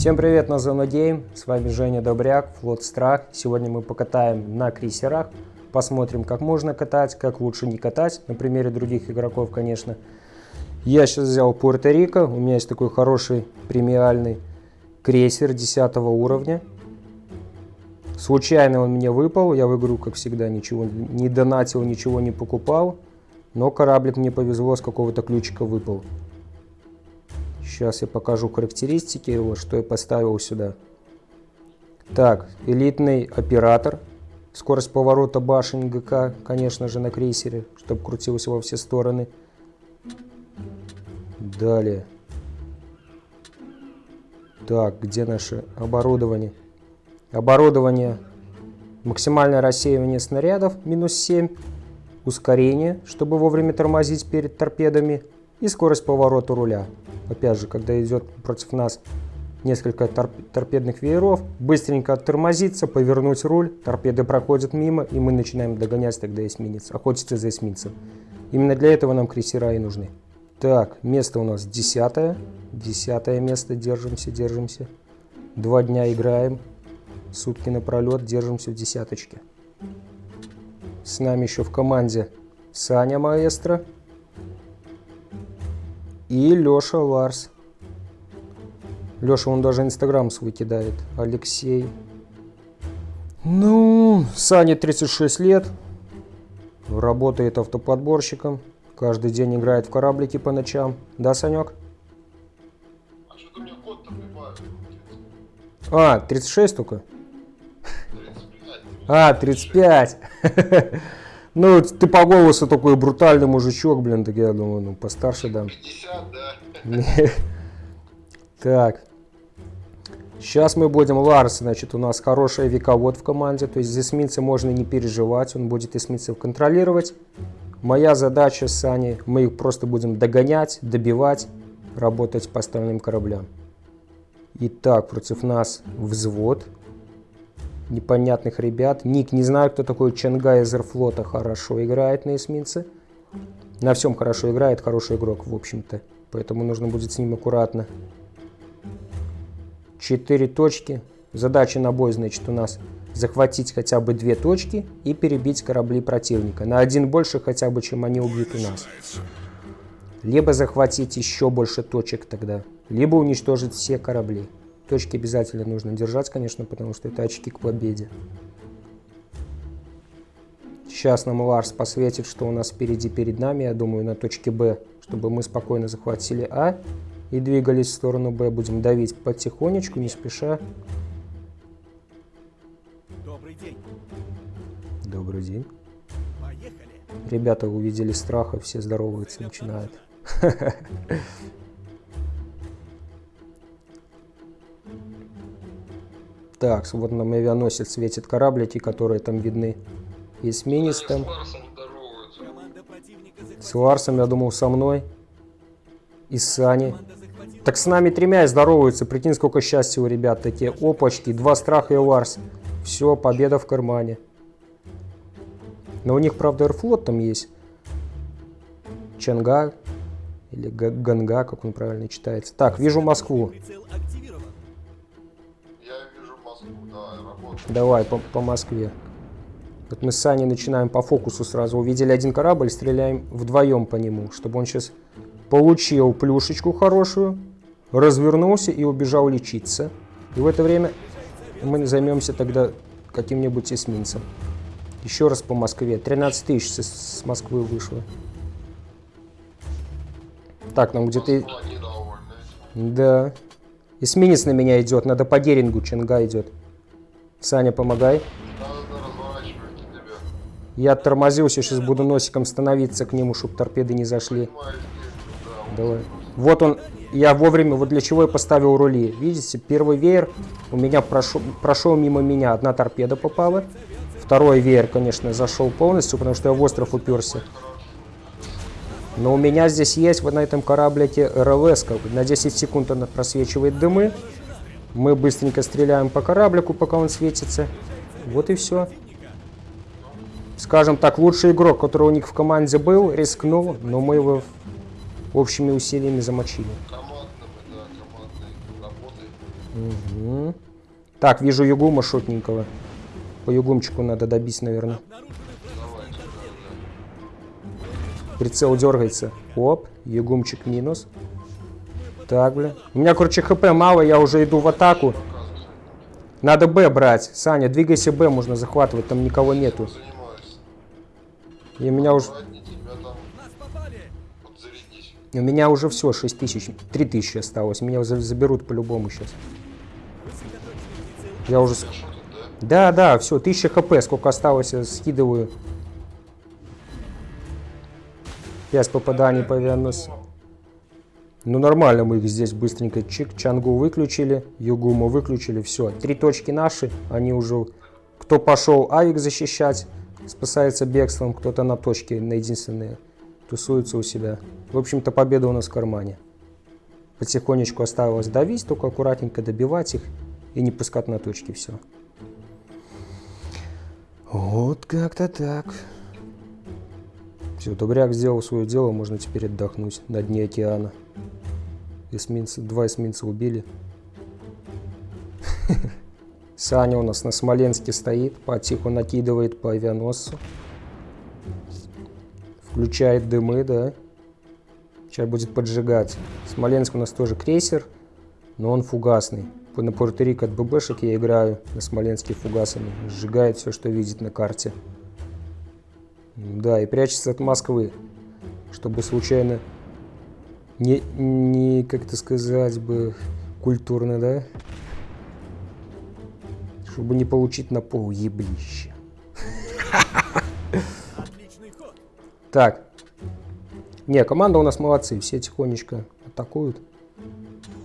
Всем привет на Зона Гейм, с вами Женя Добряк, Флот Страх. Сегодня мы покатаем на крейсерах, посмотрим как можно катать, как лучше не катать, на примере других игроков, конечно. Я сейчас взял Пуэрто-Рико, у меня есть такой хороший премиальный крейсер 10 уровня. Случайно он мне выпал, я в игру, как всегда, ничего не донатил, ничего не покупал. Но кораблик мне повезло, с какого-то ключика выпал. Сейчас я покажу характеристики его, что я поставил сюда. Так, элитный оператор. Скорость поворота башен ГК, конечно же, на крейсере, чтобы крутилось во все стороны. Далее. Так, где наше оборудование? Оборудование. Максимальное рассеивание снарядов, минус 7. Ускорение, чтобы вовремя тормозить перед торпедами. И скорость поворота руля опять же, когда идет против нас несколько торп торпедных вееров, быстренько оттормозиться, повернуть руль, торпеды проходят мимо, и мы начинаем догонять тогда эсминец, охотиться за эсминцем. Именно для этого нам крейсера и нужны. Так, место у нас десятое. Десятое место, держимся, держимся. Два дня играем, сутки напролет, держимся в десяточке. С нами еще в команде Саня Маэстро и Леша Ларс. Леша, он даже инстаграм свой кидает. Алексей. Ну, Сане 36 лет. Работает автоподборщиком. Каждый день играет в кораблики по ночам. Да, Санек? А что ты мне код-то прибавил? А, 36 только? 35. А, 35. Ну, ты по голосу такой брутальный мужичок, блин, так я думаю, ну, постарше дам. 50, да. Так. Сейчас мы будем Ларс, значит, у нас хороший вековод в команде, то есть за эсминца можно не переживать, он будет эсминцев контролировать. Моя задача с Саней, мы их просто будем догонять, добивать, работать по остальным кораблям. Итак, против нас взвод непонятных ребят. Ник, не знаю, кто такой Чангай из Эрфлота, хорошо играет на эсминце. На всем хорошо играет, хороший игрок, в общем-то. Поэтому нужно будет с ним аккуратно. Четыре точки. Задача на бой, значит, у нас захватить хотя бы две точки и перебить корабли противника. На один больше хотя бы, чем они убьют у нас. Либо захватить еще больше точек тогда, либо уничтожить все корабли. Точки обязательно нужно держать, конечно, потому что это очки к победе. Сейчас нам Ларс посветит, что у нас впереди перед нами, я думаю, на точке Б, чтобы мы спокойно захватили А и двигались в сторону Б. Будем давить потихонечку, не спеша. Добрый день. Добрый день. Поехали. Ребята увидели страха, все здороваются, начинают. Так, вот нам авианосец светит кораблики, которые там видны. Эсминец там. С Ларсом, я думал, со мной. И с Сани. Так с нами тремя и здороваются. Прикинь, сколько счастья у ребят такие. Опачки, два страха и Ларс. Все, победа в кармане. Но у них, правда, Аэрофлот там есть. Чанга. Или Ганга, как он правильно читается. Так, вижу Москву. Давай, по, по Москве. Вот мы с Саней начинаем по фокусу сразу. Увидели один корабль, стреляем вдвоем по нему, чтобы он сейчас получил плюшечку хорошую, развернулся и убежал лечиться. И в это время мы займемся тогда каким-нибудь эсминцем. Еще раз по Москве. 13 тысяч с, с Москвы вышло. Так, нам где-то... Да. Эсминец на меня идет. Надо по Дерингу. Ченга идет. Саня, помогай. Я тормозился, сейчас буду носиком становиться к нему, чтобы торпеды не зашли. Давай. Вот он, я вовремя, вот для чего я поставил рули. Видите, первый веер у меня прошел, прошел мимо меня, одна торпеда попала. Второй веер, конечно, зашел полностью, потому что я в остров уперся. Но у меня здесь есть вот на этом кораблике РЛС, на 10 секунд она просвечивает дымы. Мы быстренько стреляем по кораблику, пока он светится. Вот и все. Скажем так, лучший игрок, который у них в команде был, рискнул, но мы его общими усилиями замочили. Мгм. Так, вижу Югума шотненького. По Югумчику надо добить, наверное. Прицел дергается. Оп, Югумчик минус. Так, бля. У меня, короче, хп мало, я уже иду в атаку. Надо Б брать. Саня, двигайся Б, можно захватывать, там никого нету. И у меня уже, у меня уже все, 6 тысяч, 3 тысячи осталось. Меня за- заберут по-любому сейчас. Я уже... Да, да, все, 1000 хп, сколько осталось, я скидываю. 5 попаданий по авианосцу. Ну нормально мы их здесь быстренько чик, Чангу выключили, Югуму выключили, все. Три точки наши, они уже... Кто пошел Авик защищать, спасается бегством, кто-то на точке, на единственные, тусуется у себя. В общем-то победа у нас в кармане. Потихонечку осталось давить, только аккуратненько добивать их и не пускать на точки, все. Вот как-то так. Все, Добряк сделал свое дело, можно теперь отдохнуть на дне океана. Эсминцы, два эсминца убили. Саня у нас на Смоленске стоит, потиху накидывает по авианосцу. Включает дымы, да. Сейчас будет поджигать. Смоленск у нас тоже крейсер, но он фугасный. На Порто-Рико от ББшек я играю на Смоленске фугасами. Сжигает все, что видит на карте. Да, и прячется от Москвы, чтобы случайно не, не как это сказать бы, культурно, да? Чтобы не получить на пол еблище. Так. Не, команда у нас молодцы, все тихонечко атакуют.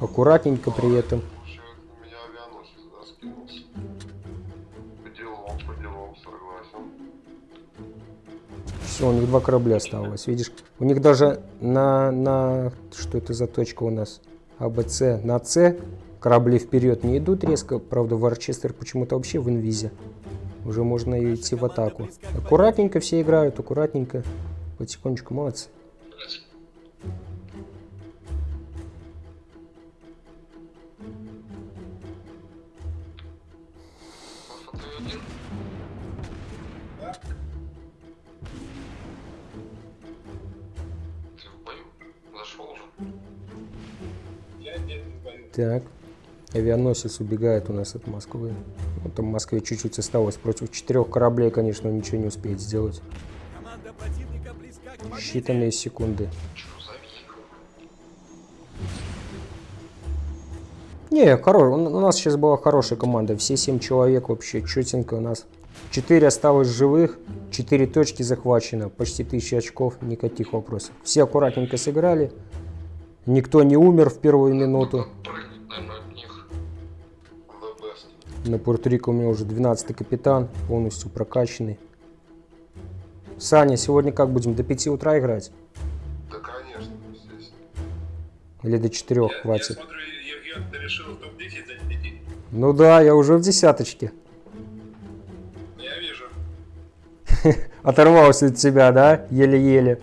Аккуратненько при этом. По делам, по делам, согласен. Все, у них два корабля осталось, видишь? У них даже на, на... Что это за точка у нас? АБЦ. На С корабли вперед не идут резко. Правда, Варчестер почему-то вообще в инвизе. Уже можно идти в атаку. Аккуратненько все играют, аккуратненько. Потихонечку, молодцы. Так. Авианосец убегает у нас от Москвы. Ну, там в Москве чуть-чуть осталось. Против четырех кораблей, конечно, ничего не успеет сделать. Считанные секунды. Не, хоро... у у нас сейчас была хорошая команда. Все семь человек вообще четенько у нас. Четыре осталось живых, четыре точки захвачено, почти тысяча очков, никаких вопросов. Все аккуратненько сыграли. Никто не умер в первую минуту. На Пуэрто-Рико у меня уже 12 капитан, полностью прокачанный. Саня, сегодня как будем, до 5 утра играть? Да, конечно, естественно. Или до 4 Я, хватит? я смотрю, Евген, ты решил в топ-10 занять. Ну да, я уже в десяточке. Я вижу. Оторвался от тебя, да? Еле-еле.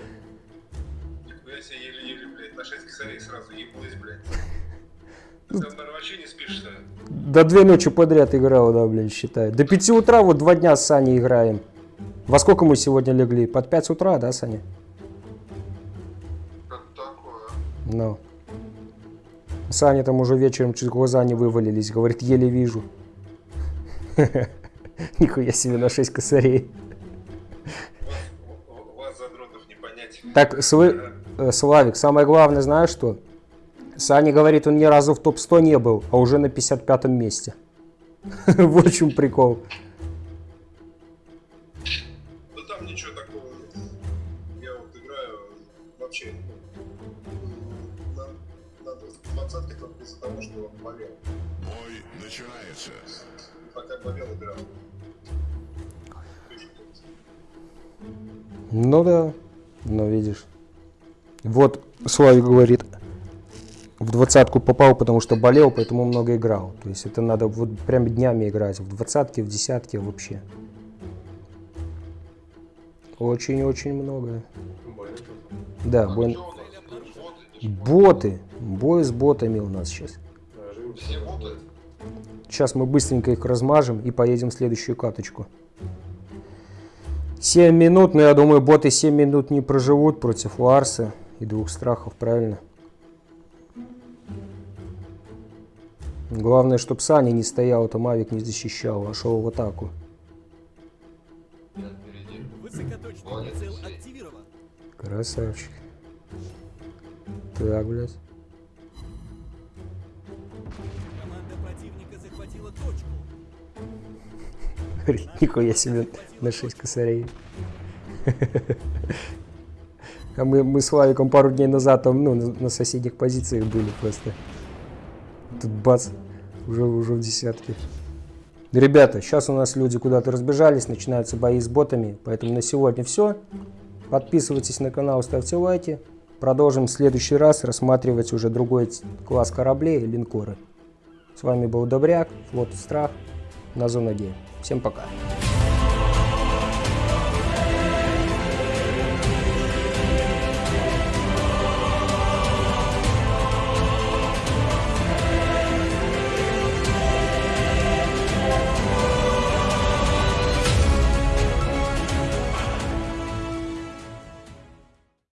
До две ночи подряд играл, да, блин, считай. До 5 утра вот два дня с Саней играем. Во сколько мы сегодня легли? Под 5 утра, да, Саня? Как такое? Ну. Саня там уже вечером чуть глаза не вывалились. Говорит, еле вижу. Нихуя себе на 6 косарей. Вас, в- вас задротов не понять. Так, э, Славик, самое главное, знаешь что? Саня говорит, он ни разу в топ-100 не был, а уже на 55 месте. Вот в чем прикол. Ну там ничего такого. Я вот играю вообще ну, на, на 20 только из-за того, что болел. Бой начинается. Пока болел, играл. Ну да, ну видишь. Вот Славик говорит, в двадцатку попал, потому что болел, поэтому много играл. То есть это надо вот прям днями играть, в двадцатке, в десятке вообще. Очень-очень много. Да, бой- у нас? Боты? Бой с ботами у нас сейчас. Сейчас мы быстренько их размажем и поедем в следующую каточку. 7 минут, но я думаю, боты 7 минут не проживут против Ларса и двух страхов, правильно? Главное, чтобы Саня не стоял, то Мавик не защищал, а шел в атаку. Красавчик. Так, блядь. Нихуя себе на 6 косарей. А мы, мы с Славиком пару дней назад там, ну, на соседних позициях были просто. Тут бац, уже, уже в десятке. Ребята, сейчас у нас люди куда-то разбежались, начинаются бои с ботами, поэтому на сегодня все. Подписывайтесь на канал, ставьте лайки. Продолжим в следующий раз рассматривать уже другой класс кораблей и линкоры. С вами был Добряк, флот Страх, на Зона Г. Всем пока.